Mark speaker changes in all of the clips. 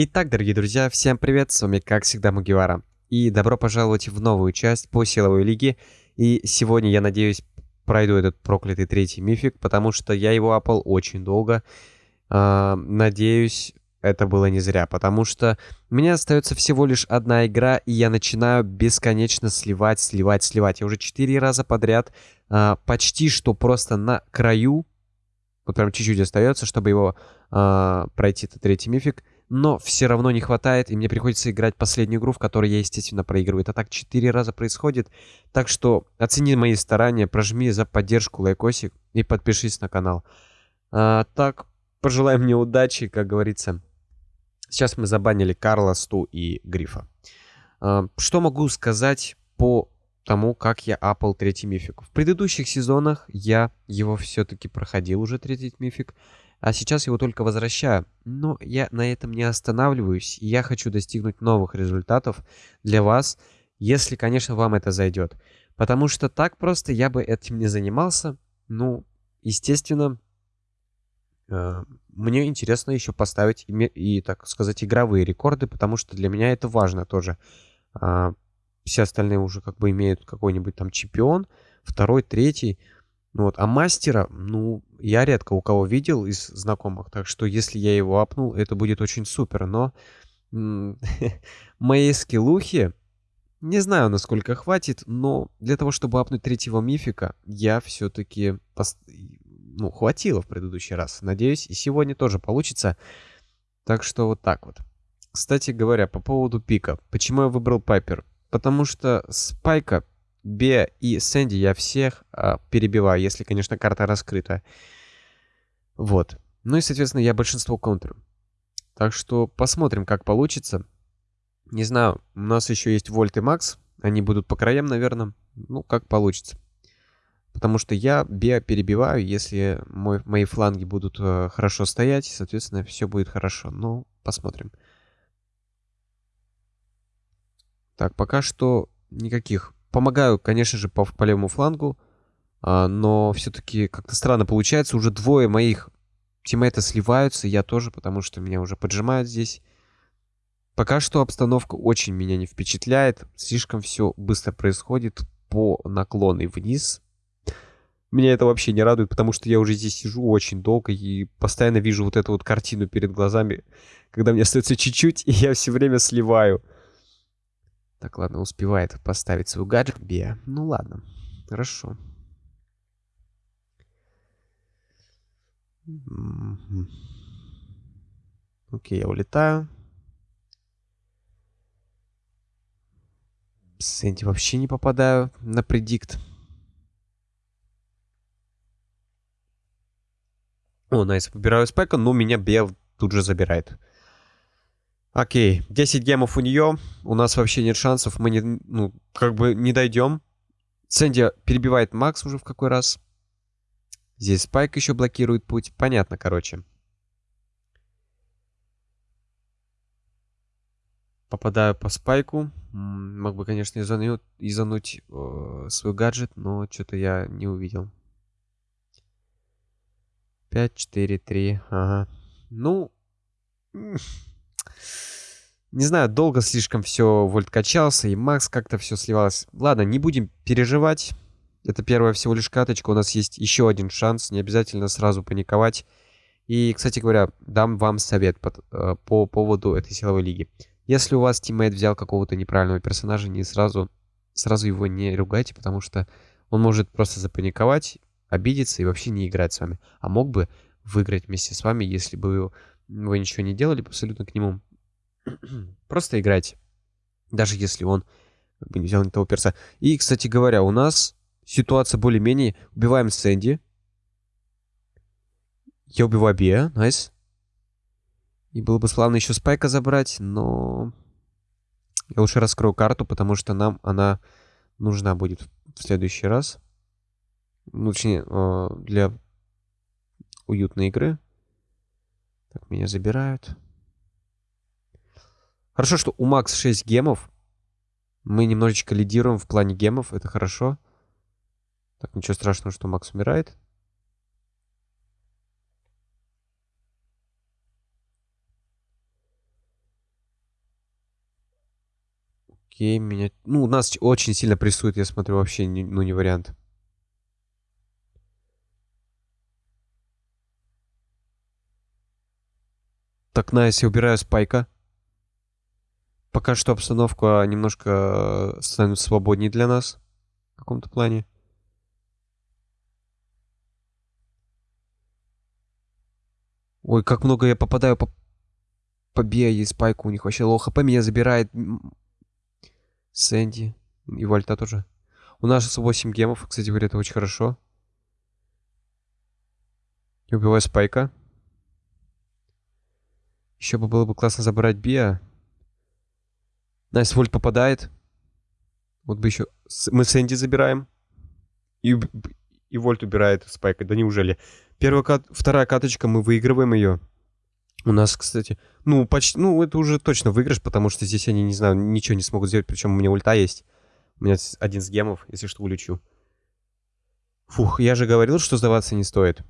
Speaker 1: Итак, дорогие друзья, всем привет, с вами как всегда Мугивара. И добро пожаловать в новую часть по силовой лиге. И сегодня, я надеюсь, пройду этот проклятый третий мифик, потому что я его апал очень долго. А, надеюсь, это было не зря, потому что меня остается всего лишь одна игра, и я начинаю бесконечно сливать, сливать, сливать. Я уже четыре раза подряд а, почти что просто на краю, вот прям чуть-чуть остается, чтобы его а, пройти, этот третий мифик но все равно не хватает, и мне приходится играть последнюю игру, в которой я, естественно, проигрываю. Это так четыре раза происходит, так что оцени мои старания, прожми за поддержку лайкосик и подпишись на канал. А, так, пожелай мне удачи, как говорится. Сейчас мы забанили Карла, Сту и Грифа. А, что могу сказать по тому, как я апал третий мифик? В предыдущих сезонах я его все-таки проходил уже, третий мифик. А сейчас его только возвращаю. Но я на этом не останавливаюсь. Я хочу достигнуть новых результатов для вас, если, конечно, вам это зайдет. Потому что так просто я бы этим не занимался. Ну, естественно, мне интересно еще поставить и, так сказать, игровые рекорды, потому что для меня это важно тоже. Э, все остальные уже как бы имеют какой-нибудь там чемпион, второй, третий. Ну вот, а мастера, ну, я редко у кого видел из знакомых, так что если я его апнул, это будет очень супер, но мои скиллухи, не знаю, насколько хватит, но для того, чтобы апнуть третьего мифика, я все-таки. Ну, хватило в предыдущий раз. Надеюсь, и сегодня тоже получится. Так что вот так вот. Кстати говоря, по поводу пика. Почему я выбрал Пайпер? Потому что Спайка Бе и Сэнди я всех а, перебиваю, если, конечно, карта раскрыта. Вот. Ну и, соответственно, я большинство контрю. Так что посмотрим, как получится. Не знаю, у нас еще есть Вольт и Макс. Они будут по краям, наверное. Ну, как получится. Потому что я Бе перебиваю, если мой, мои фланги будут э, хорошо стоять, соответственно, все будет хорошо. Ну, посмотрим. Так, пока что никаких Помогаю, конечно же, по, по левому флангу. А, но все-таки как-то странно получается. Уже двое моих тиммейта сливаются. Я тоже, потому что меня уже поджимают здесь. Пока что обстановка очень меня не впечатляет. Слишком все быстро происходит по наклонной вниз. Меня это вообще не радует, потому что я уже здесь сижу очень долго и постоянно вижу вот эту вот картину перед глазами, когда мне остается чуть-чуть, и я все время сливаю. Так, ладно, успевает поставить свой гаджет. Бе. Ну ладно, хорошо. Окей, я улетаю. Сэнди вообще не попадаю на предикт. О, найс, выбираю спека, но меня Бел тут же забирает. Окей, 10 гемов у нее. У нас вообще нет шансов. Мы не, ну, как бы не дойдем. Сэнди перебивает Макс уже в какой раз. Здесь Спайк еще блокирует путь. Понятно, короче. Попадаю по Спайку. Мог бы, конечно, изануть, изануть э, свой гаджет, но что-то я не увидел. 5, 4, 3. Ага. Ну... Не знаю, долго слишком все Вольт качался, и Макс как-то все сливалось. Ладно, не будем переживать. Это первая всего лишь каточка. У нас есть еще один шанс. Не обязательно сразу паниковать. И, кстати говоря, дам вам совет по, э, по поводу этой силовой лиги. Если у вас тиммейт взял какого-то неправильного персонажа, не сразу, сразу его не ругайте, потому что он может просто запаниковать, обидеться и вообще не играть с вами. А мог бы выиграть вместе с вами, если бы вы ничего не делали абсолютно к нему. Просто играть. Даже если он как бы не взял не того перса. И, кстати говоря, у нас ситуация более-менее. Убиваем Сэнди. Я убиваю Биа. Nice. И было бы славно еще Спайка забрать, но... Я лучше раскрою карту, потому что нам она нужна будет в следующий раз. Ну, точнее, э, для уютной игры. Так, меня забирают. Хорошо, что у Макс 6 гемов. Мы немножечко лидируем в плане гемов. Это хорошо. Так, ничего страшного, что Макс умирает. Окей, меня... Ну, нас очень сильно прессует, я смотрю, вообще, ну, не вариант. Так, найс, я убираю спайка. Пока что обстановка немножко э, становится свободнее для нас. В каком-то плане. Ой, как много я попадаю по... По Биа и Спайку. У них вообще low HP меня забирает. Сэнди. И Вольта тоже. У нас 8 gem ов. Кстати говоря, это очень хорошо. Я убиваю Спайка. Еще бы было бы классно забрать Биа. Nice Вольт попадает. Вот бы еще... Мы Сэнди забираем. И, и Вольт убирает Спайка. Да неужели? Первая кат... Вторая каточка, мы выигрываем ее. У нас, кстати... Ну, почти... Ну, это уже точно выигрыш, потому что здесь они, не знаю, ничего не смогут сделать. Причем у меня ульта есть. У меня один с гемов, если что, улечу. Фух, я же говорил, что сдаваться не стоит.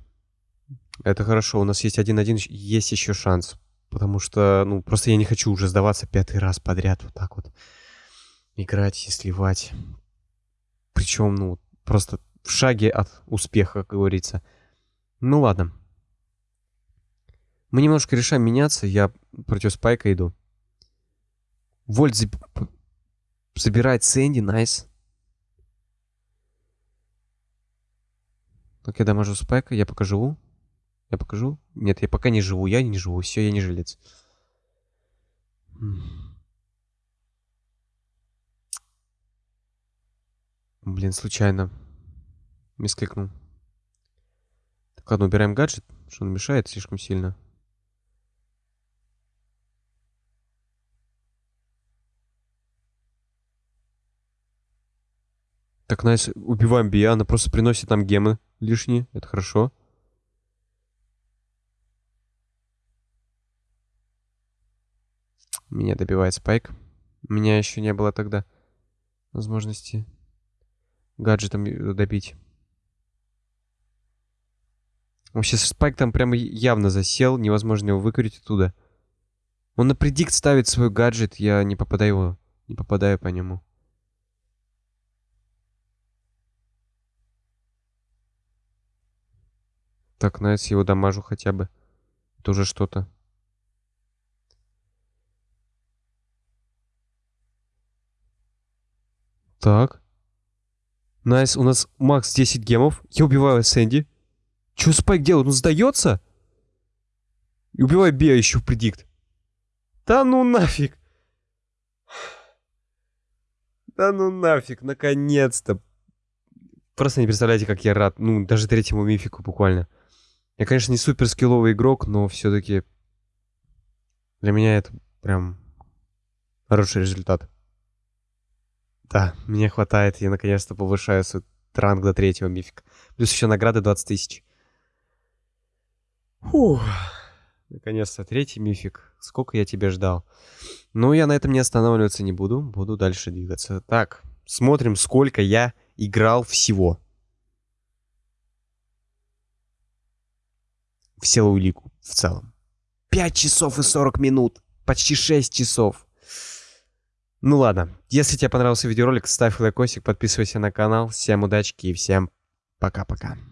Speaker 1: Это хорошо, у нас есть один-один, есть еще шанс. Потому что, ну, просто я не хочу уже сдаваться пятый раз подряд вот так вот. Играть и сливать. Причем, ну, просто в шаге от успеха, как говорится. Ну ладно. Мы немножко решаем меняться. Я против Спайка иду. Вольт заб... забирает Сэнди, найс. Так, я дамажу Спайка, я покажу. Я покажу? Нет, я пока не живу. Я не живу. Все, я не жилец. Блин, случайно. Мискликнул. Так, ладно, убираем гаджет, что он мешает слишком сильно. Так, найс, убиваем Бия, она просто приносит нам гемы лишние, это хорошо. Меня добивает Спайк. У меня еще не было тогда возможности гаджетом добить. Вообще Спайк там прямо явно засел, невозможно его выкурить оттуда. Он на predict ставит свой гаджет, я не попадаю, не попадаю по нему. Так, nice его дамажу хотя бы. Тоже что-то. Так. Nice, у нас Макс 10 gem ов. Я убиваю Сэнди. Что Спайк делает? Он сдается? И убиваю Беа еще в predict. Да ну нафиг. Да ну нафиг, наконец-то. Просто не представляете, как я рад. Ну, даже третьему мифику буквально. Я, конечно, не супер скилловый игрок, но все-таки для меня это прям хороший результат. Да, мне хватает. Я наконец-то повышаю свой ранг до третьего мифика. Плюс еще награды 20 тысяч. Фух. Наконец-то третий мифик. Сколько я тебя ждал. Ну, я на этом не останавливаться не буду. Буду дальше двигаться. Так, смотрим, сколько я играл всего. В силовую лигу в целом. 5 часов и 40 минут. Почти 6 часов. Ну ладно, если тебе понравился видеоролик, ставь лайкосик, подписывайся на канал. Всем удачи и всем пока-пока.